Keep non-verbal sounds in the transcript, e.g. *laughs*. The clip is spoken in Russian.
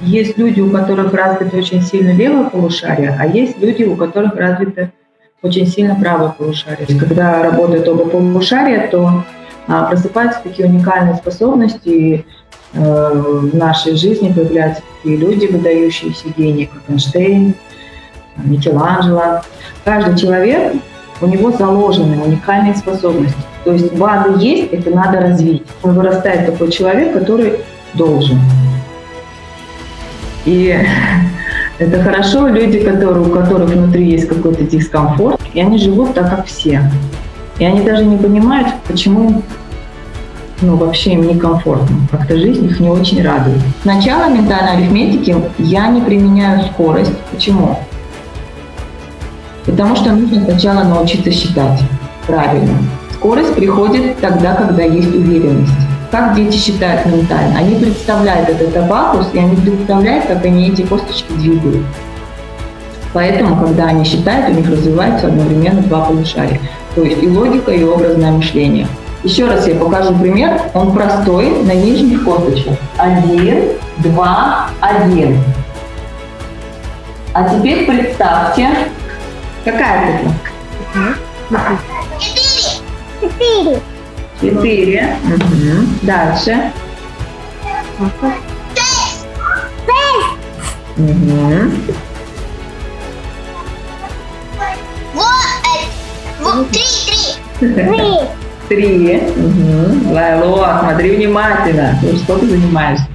Есть люди, у которых развито очень сильно левое полушарие, а есть люди, у которых развито очень сильно правое полушарие. Когда работают оба полушария, то а, просыпаются такие уникальные способности, и э, в нашей жизни появляются такие люди, выдающиеся гении, как Эйнштейн, Микеланджело. Каждый человек, у него заложены уникальные способности. То есть база есть, это надо развить. Он вырастает такой человек, который должен. И *laughs* это хорошо, люди, которые, у которых внутри есть какой-то дискомфорт, и они живут так, как все. И они даже не понимают, почему ну, вообще им некомфортно. Как-то жизнь их не очень радует. Сначала ментальной арифметики я не применяю скорость. Почему? Потому что нужно сначала научиться считать правильно. Скорость приходит тогда, когда есть уверенность. Как дети считают ментально? Они представляют этот абакус, и они представляют, как они эти косточки двигают. Поэтому, когда они считают, у них развивается одновременно два полушария. То есть и логика, и образное мышление. Еще раз я покажу пример. Он простой, на нижних косточках. Один, два, один. А теперь представьте, какая цифра? Четыре. Четыре. Четыре. Угу. Дальше. Шесть. Шесть. Угу. Вот. Три. Три. Три. Три. Угу. Лайло, смотри внимательно. Что ты занимаешься?